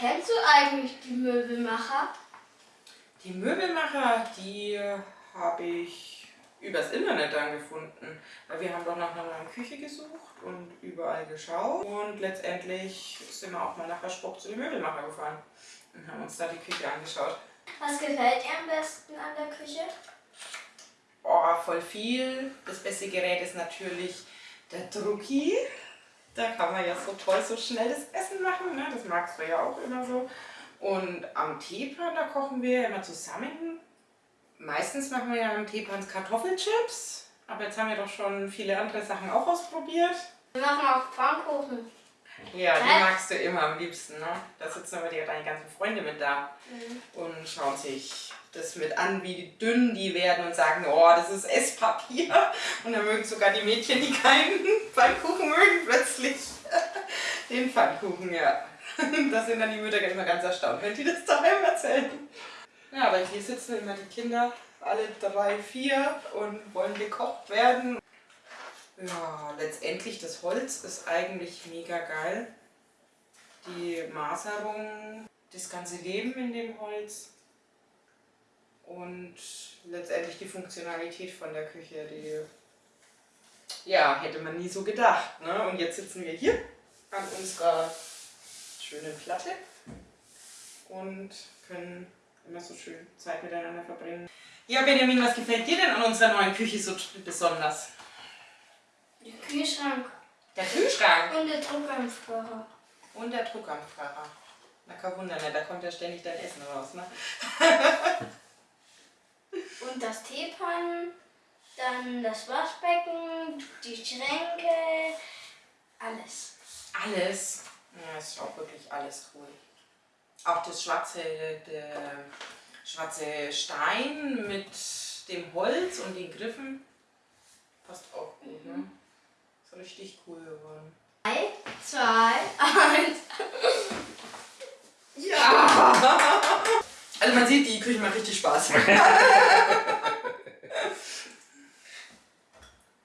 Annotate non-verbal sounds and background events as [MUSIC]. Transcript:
kennst du eigentlich die Möbelmacher? Die Möbelmacher, die habe ich übers Internet dann gefunden. Weil wir haben doch nach einer neuen Küche gesucht und überall geschaut. Und letztendlich sind wir auch mal nach Versproch zu den Möbelmacher gefahren und haben uns da die Küche angeschaut. Was gefällt dir am besten an der Küche? Oh, voll viel. Das beste Gerät ist natürlich der Drucki. Da kann man ja so toll, so schnell das Essen machen. Ne? Das magst du ja auch immer so. Und am Teepan, da kochen wir immer zusammen. Meistens machen wir ja am Teepan Kartoffelchips. Aber jetzt haben wir doch schon viele andere Sachen auch ausprobiert. Wir machen auch Pfannkuchen. Ja, die Hä? magst du immer am liebsten, ne? Da sitzen aber die, deine ganzen Freunde mit da und schauen sich das mit an, wie dünn die werden und sagen, oh, das ist Esspapier. Und dann mögen sogar die Mädchen, die keinen [LAUGHS] Pfannkuchen mögen, plötzlich [LAUGHS] den Pfannkuchen, ja. [LAUGHS] Da sind dann die Mütter immer ganz erstaunt, wenn die das daheim erzählen. Ja, aber hier sitzen immer die Kinder, alle drei, vier und wollen gekocht werden. Ja, letztendlich das Holz ist eigentlich mega geil. Die Maserung, das ganze Leben in dem Holz und letztendlich die Funktionalität von der Küche, die ja, hätte man nie so gedacht. Ne? Und jetzt sitzen wir hier an unserer schönen Platte und können immer so schön Zeit miteinander verbringen. Ja, Benjamin, was gefällt dir denn an unserer neuen Küche so besonders? Der Kühlschrank Der Kühlschrank und der Druckampfkocher. und der Druckampfkocher. Na kein Wunder, ne? da kommt ja ständig dein Essen raus. Ne? [LAUGHS] [LAUGHS] Und das Teepan, dann das Waschbecken, die Schränke, alles. Alles. Ja, ist auch wirklich alles cool. Auch das schwarze, der schwarze Stein mit dem Holz und den Griffen passt auch gut. Ne? Ist richtig cool geworden. Drei, zwei, eins. Ja! [LAUGHS] Also man sieht, die Küche macht richtig Spaß. [LAUGHS]